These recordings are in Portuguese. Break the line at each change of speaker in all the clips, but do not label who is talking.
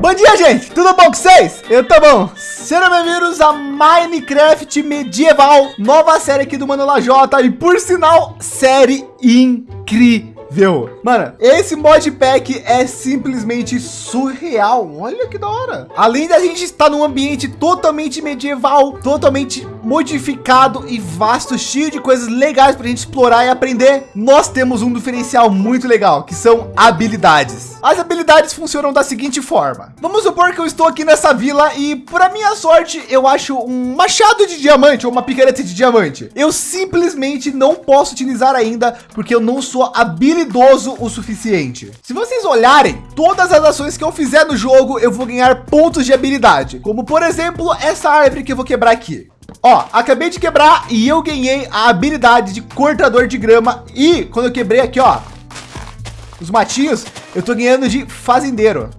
Bom dia, gente! Tudo bom com vocês? Eu tô bom. Sejam bem-vindos a Minecraft Medieval, nova série aqui do Mano Lajota e, por sinal, série incrível? Mano, esse modpack é simplesmente surreal. Olha que da hora. Além da gente estar num ambiente totalmente medieval, totalmente modificado e vasto, cheio de coisas legais para a gente explorar e aprender, nós temos um diferencial muito legal, que são habilidades. As habilidades funcionam da seguinte forma. Vamos supor que eu estou aqui nessa vila e, para minha sorte, eu acho um machado de diamante ou uma picareta de diamante. Eu simplesmente não posso utilizar ainda porque eu não sou habilidoso o suficiente. Se vocês olharem todas as ações que eu fizer no jogo, eu vou ganhar pontos de habilidade, como por exemplo, essa árvore que eu vou quebrar aqui. Ó, acabei de quebrar e eu ganhei a habilidade de cortador de grama e quando eu quebrei aqui, ó, os matinhos, eu tô ganhando de fazendeiro.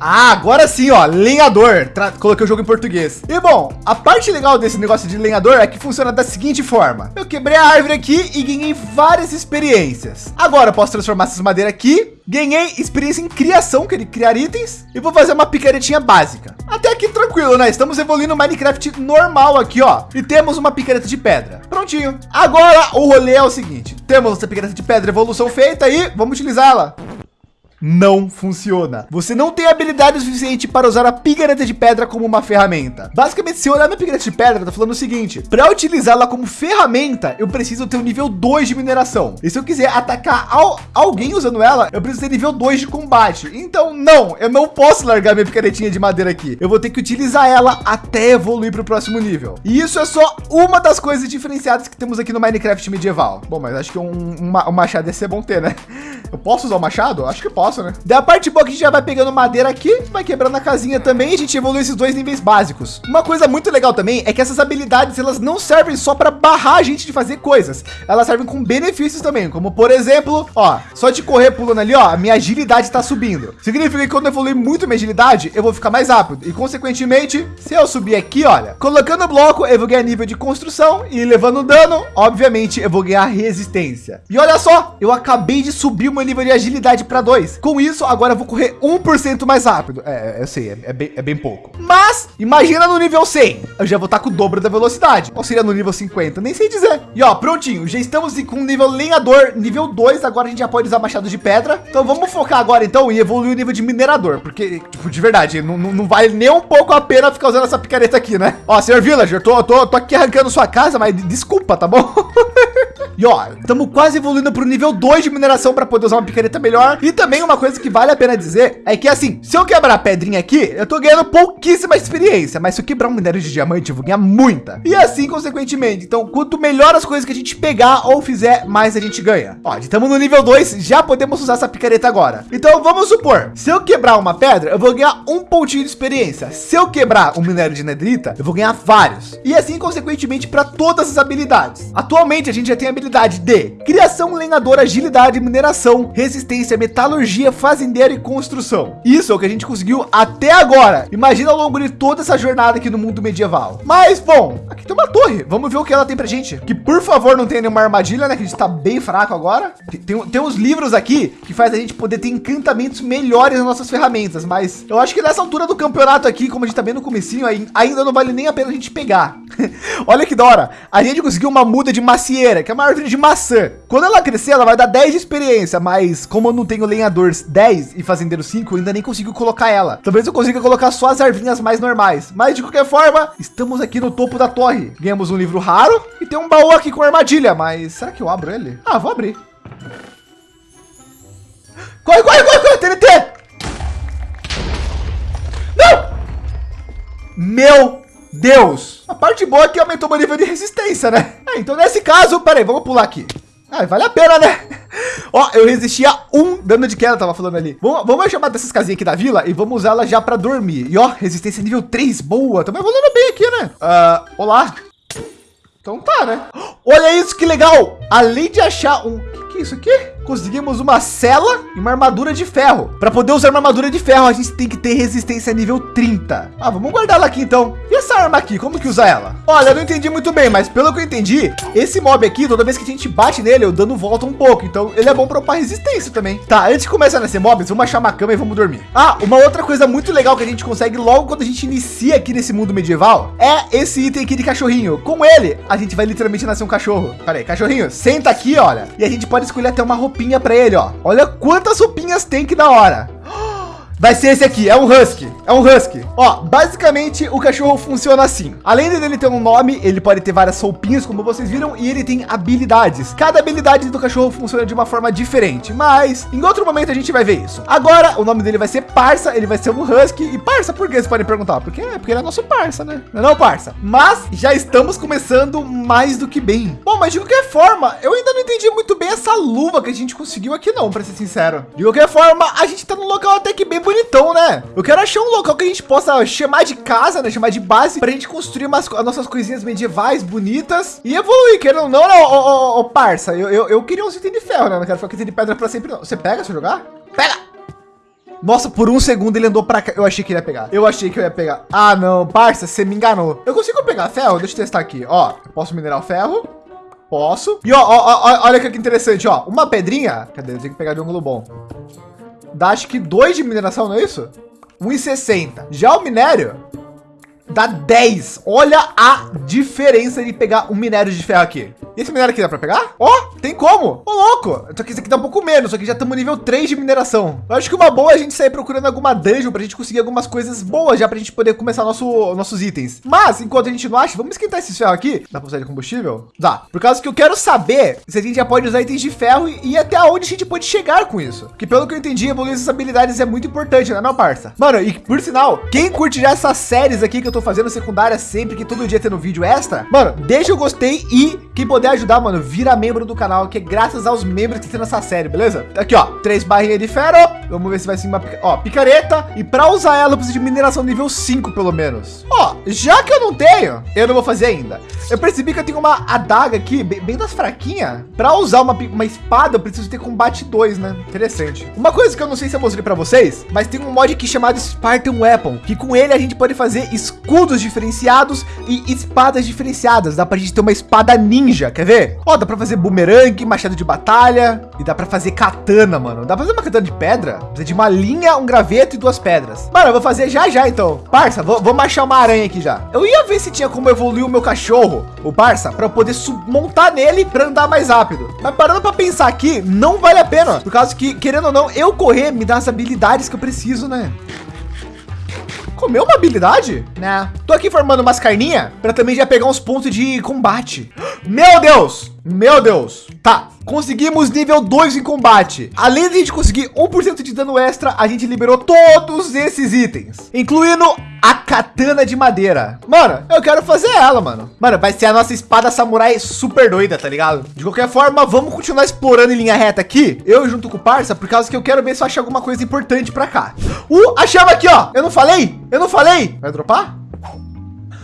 Ah, agora sim, ó, lenhador. Tra Coloquei o jogo em português. E bom, a parte legal desse negócio de lenhador é que funciona da seguinte forma. Eu quebrei a árvore aqui e ganhei várias experiências. Agora eu posso transformar essas madeiras aqui. Ganhei experiência em criação, que ele criar itens. E vou fazer uma picaretinha básica. Até aqui tranquilo, né? Estamos evoluindo Minecraft normal aqui, ó. E temos uma picareta de pedra. Prontinho. Agora o rolê é o seguinte. Temos essa picareta de pedra evolução feita e vamos utilizá-la não funciona. Você não tem habilidade suficiente para usar a picareta de pedra como uma ferramenta. Basicamente, se eu olhar minha picareta de pedra, tá falando o seguinte, para utilizá-la como ferramenta, eu preciso ter um nível 2 de mineração. E se eu quiser atacar al alguém usando ela, eu preciso ter nível 2 de combate. Então, não, eu não posso largar minha picaretinha de madeira aqui. Eu vou ter que utilizar ela até evoluir para o próximo nível. E isso é só uma das coisas diferenciadas que temos aqui no Minecraft medieval. Bom, mas acho que um, um, um machado ia ser bom ter, né? Eu posso usar o machado? Acho que posso né? Da parte boa que a gente já vai pegando madeira aqui, vai quebrando a casinha também e a gente evolui esses dois níveis básicos. Uma coisa muito legal também é que essas habilidades, elas não servem só para barrar a gente de fazer coisas. Elas servem com benefícios também, como por exemplo, ó, só de correr pulando ali, ó, a minha agilidade está subindo. Significa que quando eu evoluir muito minha agilidade, eu vou ficar mais rápido. E consequentemente, se eu subir aqui, olha, colocando o bloco, eu vou ganhar nível de construção e levando dano, obviamente, eu vou ganhar resistência. E olha só, eu acabei de subir o meu nível de agilidade para Com isso, agora eu vou correr 1% mais rápido. É, eu sei, é, é, bem, é bem pouco. Mas imagina no nível 100, eu já vou estar com o dobro da velocidade. Ou seria no nível 50, nem sei dizer. E ó, prontinho, já estamos com o nível lenhador, nível 2. Agora a gente já pode usar machado de pedra. Então vamos focar agora então em evoluir o nível de minerador, porque tipo, de verdade, não, não, não vale nem um pouco a pena ficar usando essa picareta aqui, né? Ó, senhor Villager, tô, tô, tô aqui arrancando sua casa, mas desculpa, tá bom? e ó, estamos quase evoluindo para o nível 2 de mineração para poder usar uma picareta melhor. E também uma coisa que vale a pena dizer é que assim, se eu quebrar a pedrinha aqui, eu tô ganhando pouquíssima experiência, mas se eu quebrar um minério de diamante, eu vou ganhar muita. E assim, consequentemente, então, quanto melhor as coisas que a gente pegar ou fizer, mais a gente ganha. Ó, estamos no nível 2, já podemos usar essa picareta agora. Então, vamos supor, se eu quebrar uma pedra, eu vou ganhar um pontinho de experiência. Se eu quebrar um minério de nedrita, eu vou ganhar vários. E assim, consequentemente, para todas as habilidades. Atualmente, a gente já tem a habilidade de criação, lenhador, agilidade, mineração, resistência, metalurgia, faz fazendeiro e construção. Isso é o que a gente conseguiu até agora. Imagina ao longo de toda essa jornada aqui no mundo medieval. Mas, bom, aqui tem uma torre. Vamos ver o que ela tem pra gente. Que, por favor, não tenha nenhuma armadilha, né? Que a gente tá bem fraco agora. Tem, tem uns livros aqui que faz a gente poder ter encantamentos melhores nas nossas ferramentas. Mas eu acho que nessa altura do campeonato aqui, como a gente tá bem no comecinho, ainda não vale nem a pena a gente pegar. Olha que da hora. A gente conseguiu uma muda de macieira, que é uma árvore de maçã. Quando ela crescer, ela vai dar 10 de experiência. Mas como eu não tenho lenhadores 10, 10 e fazendeiro 5, eu ainda nem consigo colocar ela. Talvez eu consiga colocar só as ervinhas mais normais. Mas de qualquer forma, estamos aqui no topo da torre. Ganhamos um livro raro e tem um baú aqui com armadilha. Mas será que eu abro ele? Ah, vou abrir. Corre, corre, corre, corre, TNT! Não! Meu Deus! A parte boa é que aumentou meu nível de resistência, né? É, então nesse caso, peraí, vamos pular aqui. Ah, vale a pena, né? Ó, eu resistia um dano de queda, tava falando ali. Vamos, vamos chamar dessas casinhas aqui da vila e vamos usá-la já para dormir. E ó, resistência nível 3, boa. Também evoluindo bem aqui, né? Uh, olá. Então tá, né? Olha isso, que legal. Além de achar um... O que, que é isso aqui? Conseguimos uma cela e uma armadura de ferro. Para poder usar uma armadura de ferro, a gente tem que ter resistência nível 30. Ah, vamos guardar ela aqui então. E essa arma aqui, como que usa ela? Olha, eu não entendi muito bem, mas pelo que eu entendi, esse mob aqui, toda vez que a gente bate nele, o dano volta um pouco. Então ele é bom para upar resistência também. Tá, antes de começar nesse mob, vamos achar uma cama e vamos dormir. Ah, uma outra coisa muito legal que a gente consegue logo quando a gente inicia aqui nesse mundo medieval é esse item aqui de cachorrinho. Com ele, a gente vai literalmente nascer um cachorro. Pera aí, cachorrinho, senta aqui, olha. E a gente pode escolher até uma roupinha para ele, ó. Olha quantas roupinhas tem que da hora. Vai ser esse aqui, é um husky, é um husky. Ó, basicamente o cachorro funciona assim. Além dele ter um nome, ele pode ter várias roupinhas, como vocês viram, e ele tem habilidades. Cada habilidade do cachorro funciona de uma forma diferente, mas em outro momento a gente vai ver isso. Agora, o nome dele vai ser Parça, ele vai ser um husky. E Parça, por que vocês podem perguntar? Porque é porque ele é nosso parça, né? Não, é não Parça. Mas já estamos começando mais do que bem. Bom, mas de qualquer forma, eu ainda não entendi muito bem essa luva que a gente conseguiu aqui não, para ser sincero. De qualquer forma, a gente tá num local até que bem bonitão, né? Eu quero achar um local que a gente possa chamar de casa, né? Chamar de base para a gente construir umas as nossas coisinhas medievais bonitas e evoluir, querendo ou não, né? Ô, ô, ô, parça, eu, eu, eu queria um item de ferro, né? Não quero ficar com item de pedra para sempre, não. Você pega se eu jogar? Pega! Nossa, por um segundo ele andou para cá. Eu achei que ele ia pegar. Eu achei que eu ia pegar. Ah, não, parça, você me enganou. Eu consigo pegar ferro? Deixa eu testar aqui. Ó, posso minerar o ferro. Posso. E ó, ó, ó, olha que interessante, ó. Uma pedrinha. Cadê? Eu tenho que pegar de ângulo bom dá acho que 2 de mineração, não é isso? 1,60. Já o minério dá 10. Olha a diferença de pegar um minério de ferro aqui. E esse minério aqui dá para pegar? Ó, oh, tem como. Ô, oh, louco. Só que esse aqui dá um pouco menos, só que já estamos nível 3 de mineração. Eu acho que uma boa é a gente sair procurando alguma dungeon para a gente conseguir algumas coisas boas já para a gente poder começar nosso, nossos itens. Mas, enquanto a gente não acha, vamos esquentar esse ferro aqui. Dá para usar de combustível? Dá. Por causa que eu quero saber se a gente já pode usar itens de ferro e, e até onde a gente pode chegar com isso. Porque pelo que eu entendi, evoluir essas habilidades é muito importante, né, não, parça? Mano, e por sinal, quem curte já essas séries aqui que eu tô fazendo secundária sempre, que todo dia tendo vídeo extra, mano, deixa o gostei e quem puder ajudar, mano, vira membro do canal, que é graças aos membros que tem nessa série, beleza? Aqui, ó, três barrinhas de ferro. Vamos ver se vai ser uma, ó, picareta. E para usar ela, eu preciso de mineração nível 5, pelo menos. Ó, já que eu não tenho, eu não vou fazer ainda. Eu percebi que eu tenho uma adaga aqui, bem, bem das fraquinhas. Para usar uma, uma espada, eu preciso ter combate 2, né? Interessante. Uma coisa que eu não sei se eu mostrei para vocês, mas tem um mod aqui chamado Spartan Weapon, que com ele a gente pode fazer escudos diferenciados e espadas diferenciadas. Dá para gente ter uma espada ninja, quer ver? Ó, dá para fazer bumerangue, machado de batalha e dá para fazer katana, mano. Dá para fazer uma katana de pedra? Precisa de uma linha, um graveto e duas pedras. Mano, eu vou fazer já já então. Parça, vou, vou achar uma aranha aqui já. Eu ia ver se tinha como evoluir o meu cachorro, o parça, para eu poder montar nele para andar mais rápido. Mas parando para pensar aqui, não vale a pena, por causa que querendo ou não, eu correr me dá as habilidades que eu preciso, né? Comeu uma habilidade? Né? Tô aqui formando umas carninhas para também já pegar uns pontos de combate. Meu Deus! Meu Deus. Tá, conseguimos nível 2 em combate. Além de a gente conseguir 1% de dano extra, a gente liberou todos esses itens, incluindo a katana de madeira. Mano, eu quero fazer ela, mano. Mano, vai ser a nossa espada samurai super doida, tá ligado? De qualquer forma, vamos continuar explorando em linha reta aqui. Eu junto com o parça, por causa que eu quero ver se eu acho alguma coisa importante para cá. Uh, achamos aqui, ó. Eu não falei? Eu não falei? Vai dropar?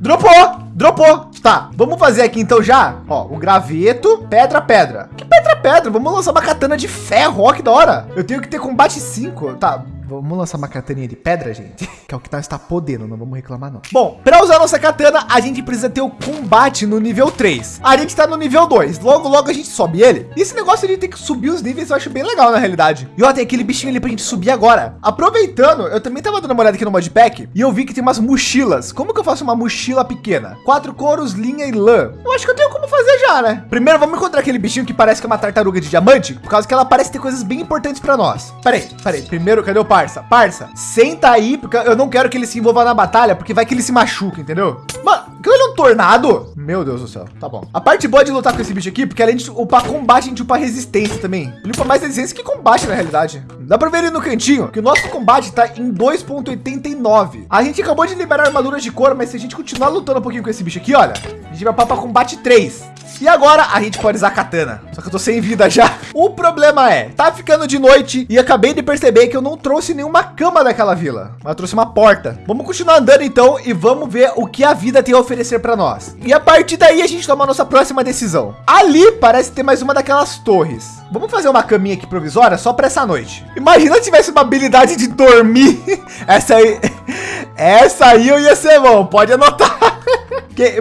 Dropou! Dropou. Tá, vamos fazer aqui então já, ó, o graveto, pedra, pedra. Que pedra, pedra? Vamos lançar uma katana de ferro, ó, que da hora. Eu tenho que ter combate 5, tá. Vamos lançar uma kataninha de pedra, gente, que é o que nós está podendo, não vamos reclamar não. Bom, para usar nossa katana, a gente precisa ter o combate no nível 3. A gente está no nível 2, logo logo a gente sobe ele. E esse negócio de ter que subir os níveis eu acho bem legal na realidade. E ó, tem aquele bichinho ali pra gente subir agora. Aproveitando, eu também tava dando uma olhada aqui no modpack e eu vi que tem umas mochilas. Como que eu faço uma mochila pequena? Quatro couros, linha e lã. Eu acho que eu tenho como fazer já, né? Primeiro vamos encontrar aquele bichinho que parece que é uma tartaruga de diamante, por causa que ela parece ter coisas bem importantes para nós. Peraí, peraí, primeiro cadê o parça? Parça, senta aí, porque eu não quero que ele se envolva na batalha, porque vai que ele se machuca, entendeu? Mano, aquilo é um tornado? Meu Deus do céu, tá bom. A parte boa de lutar com esse bicho aqui, porque além de upar combate, a gente upa resistência também. Ele upa mais resistência que combate na realidade. Dá pra ver ali no cantinho que o nosso combate tá em 2.89. A gente acabou de liberar armaduras de cor, mas se a gente continuar lutando um pouquinho com esse bicho aqui, olha, a gente vai para combate 3. E agora a gente pode usar katana. Só que eu tô sem vida já. O problema é, tá ficando de noite e acabei de perceber que eu não trouxe nenhuma cama daquela vila. Mas trouxe uma porta. Vamos continuar andando então e vamos ver o que a vida tem a oferecer para nós. E a partir daí a gente toma a nossa próxima decisão. Ali parece ter mais uma daquelas torres. Vamos fazer uma caminha aqui provisória só para essa noite. Imagina se tivesse uma habilidade de dormir. Essa aí, essa aí eu ia ser bom. Pode anotar.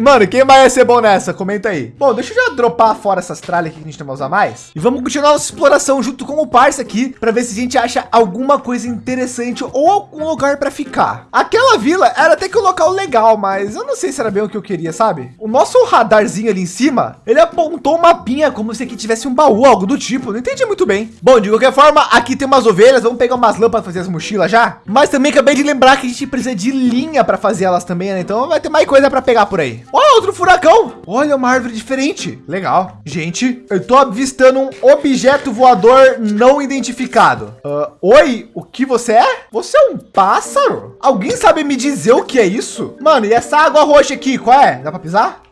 Mano, quem vai ser bom nessa? Comenta aí. Bom, deixa eu já dropar fora essas tralhas aqui que a gente não vai usar mais. E vamos continuar nossa exploração junto com o parça aqui para ver se a gente acha alguma coisa interessante ou algum lugar para ficar. Aquela vila era até que um local legal, mas eu não sei se era bem o que eu queria, sabe? O nosso radarzinho ali em cima, ele apontou um mapinha como se aqui tivesse um baú, algo do tipo. Não entendi muito bem. Bom, de qualquer forma, aqui tem umas ovelhas. Vamos pegar umas lâmpadas para fazer as mochilas já. Mas também acabei de lembrar que a gente precisa de linha para fazer elas também, né? Então vai ter mais coisa para pegar por aí aí. Olha outro furacão. Olha uma árvore diferente. Legal. Gente, eu tô avistando um objeto voador não identificado. Uh, oi, o que você é? Você é um pássaro? Alguém sabe me dizer o que é isso? Mano, e essa água roxa aqui, qual é? Dá para pisar?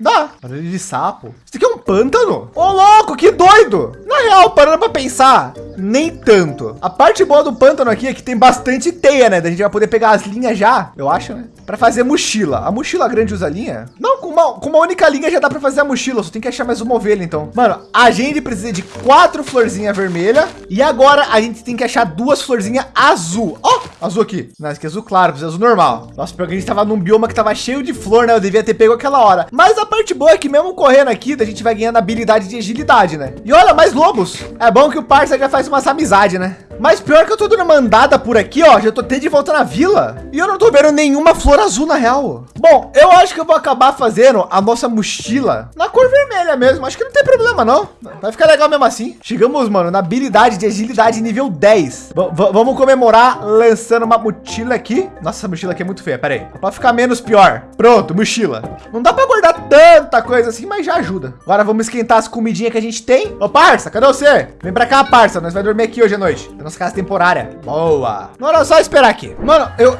Dá. Barulho de sapo. Isso aqui é um pântano? Ô, louco, que doido. Na real, parando para pensar, nem tanto. A parte boa do pântano aqui é que tem bastante teia, né? Da gente vai poder pegar as linhas já, eu acho, né? Para fazer mochila. A mochila grande usa linha? Não, uma, com uma única linha já dá para fazer a mochila. Só tem que achar mais uma ovelha, então. Mano, a gente precisa de quatro florzinhas vermelha e agora a gente tem que achar duas florzinhas azul. Ó, oh, azul aqui. Não, aqui é azul claro, precisa azul normal. Nossa, porque a gente tava num bioma que tava cheio de flor, né? Eu devia ter pego aquela hora. Mas a parte boa é que mesmo correndo aqui, a gente vai ganhando habilidade de agilidade, né? E olha, mais lobos. É bom que o parça já faz umas amizades, né? Mas pior que eu tô dando uma andada por aqui, ó, já tô até de volta na vila. E eu não tô vendo nenhuma flor azul na real. Bom, eu acho que eu vou acabar fazendo a nossa mochila na cor vermelha mesmo. Acho que não tem problema, não. Vai ficar legal mesmo assim. Chegamos, mano, na habilidade de agilidade nível 10. V vamos comemorar lançando uma mochila aqui. Nossa, essa mochila aqui é muito feia, pera aí. Pra ficar menos pior. Pronto, mochila. Não dá pra guardar tanta coisa assim, mas já ajuda. Agora vamos esquentar as comidinhas que a gente tem. Ô, parça, cadê você? Vem pra cá, parça. Nós vai dormir aqui hoje à noite nossa casa temporária. Boa. Agora é só esperar aqui. Mano, eu...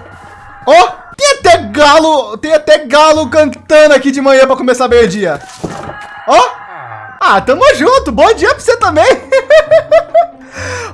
Oh, tem até galo, tem até galo cantando aqui de manhã para começar meio-dia. Ó. Oh. Ah, tamo junto. Bom dia para você também.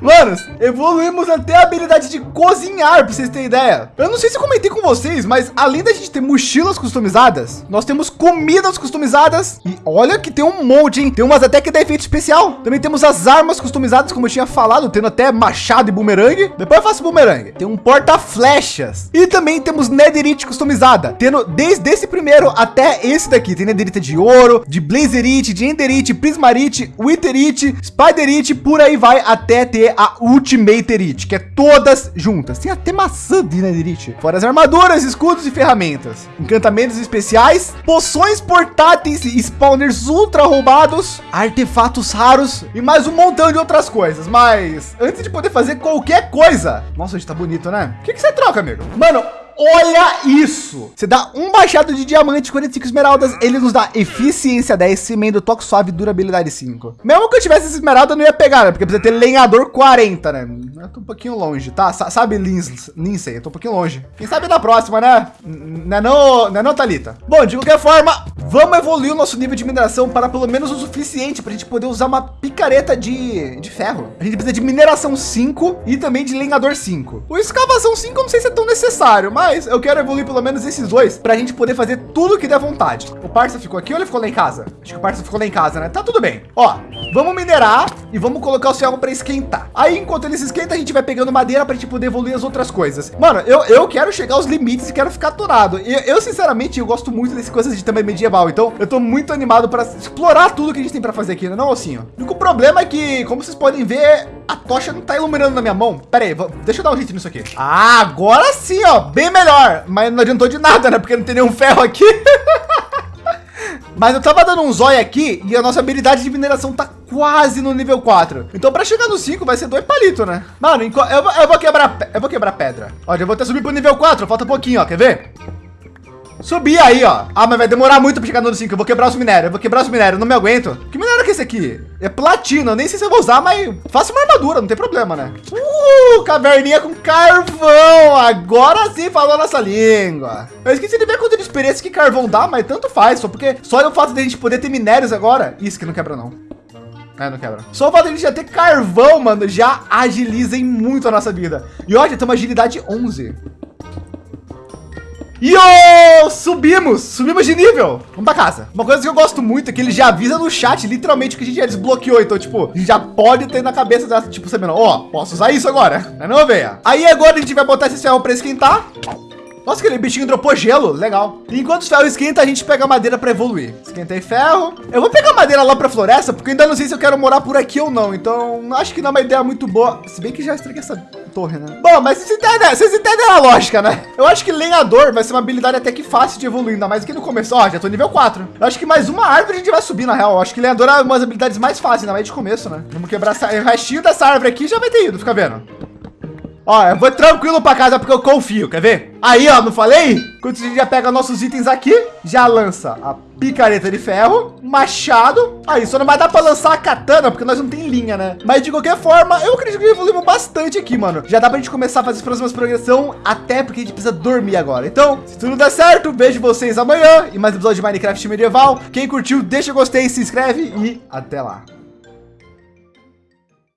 Manos, evoluímos até a habilidade de cozinhar, para vocês terem ideia. Eu não sei se comentei com vocês, mas além da gente ter mochilas customizadas, nós temos comidas customizadas. E olha que tem um monte, hein? Tem umas até que dá efeito especial. Também temos as armas customizadas, como eu tinha falado, tendo até machado e bumerangue. Depois eu faço bumerangue. Tem um porta-flechas. E também temos netherite customizada, tendo desde esse primeiro até esse daqui. Tem netherite de ouro, de blazerite, de enderite, prismarite, witherite, spiderite, por aí vai até ter a Ultimate Elite, que é todas juntas. Tem até maçã de Elite. Fora as armaduras, escudos e ferramentas. Encantamentos especiais, poções portáteis, spawners ultra roubados, artefatos raros e mais um montão de outras coisas. Mas antes de poder fazer qualquer coisa... Nossa, hoje tá bonito, né? O que, que você troca, amigo? Mano, Olha isso! Você dá um baixado de diamante, 45 esmeraldas, ele nos dá eficiência 10, cimento, toque suave, durabilidade 5. Mesmo que eu tivesse essa esmeralda, eu não ia pegar, né? Porque precisa ter lenhador 40, né? Eu tô um pouquinho longe, tá? S sabe, Lindsay? Eu tô um pouquinho longe. Quem sabe na próxima, né? Não é não, é não Thalita? Bom, de qualquer forma, vamos evoluir o nosso nível de mineração para pelo menos o suficiente para a gente poder usar uma picareta de, de ferro. A gente precisa de mineração 5 e também de lenhador 5. O escavação 5 eu não sei se é tão necessário, mas mas eu quero evoluir pelo menos esses dois para a gente poder fazer tudo que der vontade. O parça ficou aqui ou ele ficou lá em casa? Acho que o parça ficou lá em casa, né? Tá tudo bem. Ó, vamos minerar e vamos colocar o céu para esquentar. Aí, enquanto ele se esquenta, a gente vai pegando madeira para a gente poder evoluir as outras coisas. Mano, eu, eu quero chegar aos limites e quero ficar aturado. E eu, sinceramente, eu gosto muito dessas coisas de também medieval. Então, eu tô muito animado para explorar tudo que a gente tem para fazer aqui, né? Não, Ossinho? O único problema é que, como vocês podem ver, a tocha não tá iluminando na minha mão. Pera aí, deixa eu dar um hit nisso aqui. Ah, agora sim, ó, bem melhor. Mas não adiantou de nada, né? Porque não tem nenhum ferro aqui. Mas eu tava dando um zóio aqui e a nossa habilidade de mineração tá quase no nível 4. Então para chegar no 5 vai ser dois palitos, né? Mano, eu, eu, vou quebrar, eu vou quebrar pedra. Ó, já vou até subir pro nível 4, falta um pouquinho, ó, quer ver? Subir aí, ó. Ah, mas vai demorar muito para chegar no 5. Eu vou quebrar os minérios. Eu vou quebrar os minérios. Não me aguento. Que minério que é esse aqui? É platina. Eu nem sei se eu vou usar, mas faça uma armadura. Não tem problema, né? Uh, caverninha com carvão. agora sim falou nossa língua. Eu esqueci de ver quanto de experiência que carvão dá, mas tanto faz, só porque só o fato de a gente poder ter minérios agora. Isso que não quebra não. É, não quebra. Só o fato de a gente já ter carvão, mano, já agiliza muito a nossa vida. E olha, tem uma agilidade 11. E oh, subimos, subimos de nível. Vamos para casa. Uma coisa que eu gosto muito é que ele já avisa no chat, literalmente, que a gente já desbloqueou. Então, tipo, a gente já pode ter na cabeça dessa, tipo, sabendo, ó, oh, posso usar isso agora. É não, veia. Aí agora a gente vai botar esse ferro para esquentar. Nossa, aquele bichinho dropou gelo. Legal. Enquanto o ferro esquenta, a gente pega madeira para evoluir. Esquentei ferro. Eu vou pegar madeira lá para floresta, porque ainda não sei se eu quero morar por aqui ou não. Então, acho que não é uma ideia muito boa. Se bem que já estraguei essa torre, né? Bom, mas vocês entendem, vocês entendem a lógica, né? Eu acho que lenhador vai ser uma habilidade até que fácil de evoluir, ainda mais aqui no começo. Ó, já tô nível 4. Eu acho que mais uma árvore a gente vai subir, na real. Eu acho que lenhador é uma das habilidades mais fáceis, ainda mais de começo, né? Vamos quebrar essa, o restinho dessa árvore aqui já vai ter ido, fica vendo. Ó, eu vou tranquilo para casa porque eu confio, quer ver? Aí, ó, não falei? Quando a gente já pega nossos itens aqui, já lança a picareta de ferro, machado. Aí, só não vai dar para lançar a katana porque nós não tem linha, né? Mas de qualquer forma, eu acredito que evoluímos bastante aqui, mano. Já dá pra gente começar a fazer as próximas progressão, até porque a gente precisa dormir agora. Então, se tudo der certo, vejo vocês amanhã e mais episódio de Minecraft medieval. Quem curtiu, deixa o gostei, se inscreve e até lá.